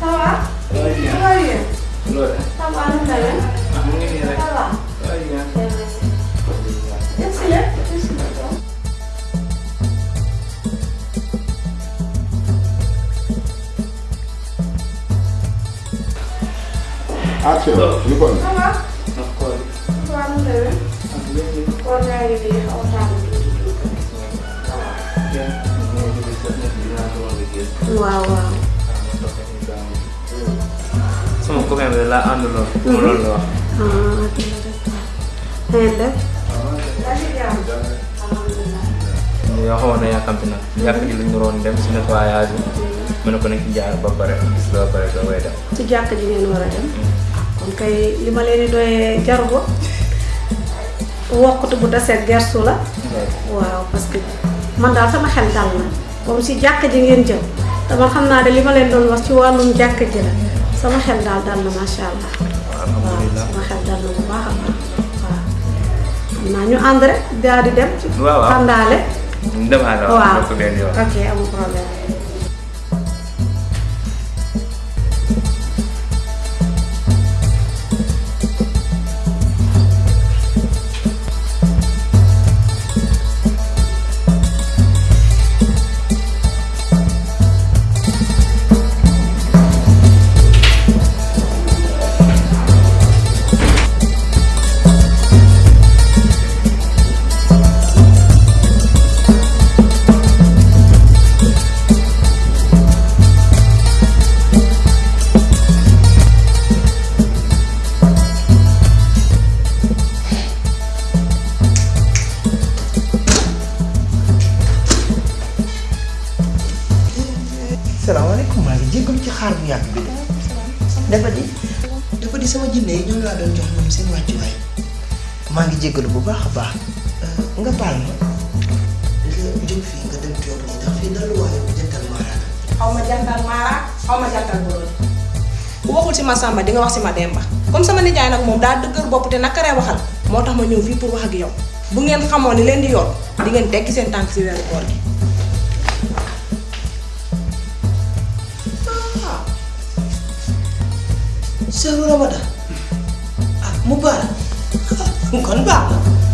Salah? Soalnya. Soalnya. Soalnya. Sama anu dalam? Mungkin ya. Salah. Soalnya. Ya sih ya. Ya sih. Action. You go. Sama. Aku. Sama anu dalam? Warna ini, warna ini. Wow, wow. Jàmm. alhamdulilah. yoo xamoon na yàkkamti nag. yàq ji lu ñu waroon dem si nettoyage bi. ma ne ko ci jaar ba nga ba doo koy dem. ci jàkk ji ngeen war a dem. kon kay li ma leen jaru ko. wokkatu bu taseet gersu la. waaw parce que man daal sama xel dal na comme si jàkk ji ngeen jëm te man xam naa de li ma leen doon wax ci wàllum jàkk ji la sama xel daal dal na macha allah. alhamdulilah sama xel dal na bu baax a baax waaw. xam naa ñu ànd rek daal di dem. waaw waaw àndaale. ñu demaale waaw waaw bokk benn yoon. ok amul problème. Salaamaaleykum maa ngi jégalu ci xaar bu yàgg bi dafa di dafa di sama jinne yi ñoom doon jox ñoom seen wàccuwaay maa ngi jégalu bu baax baax nga baal ma nga jóg nga dem toog nii ndax fii daluwaayu jantal maaraan xaw ma jantal maara xaw jantal waxul di nga wax ma demba comme sama nijaay nag moom daa dëgër bopp te nakaree waxal moo ma ñëw fii pour wax ak yow bu ngeen xamoon leen di yor di ngeen tekki seen koor gi sëru Ramadan ah mu kon baax na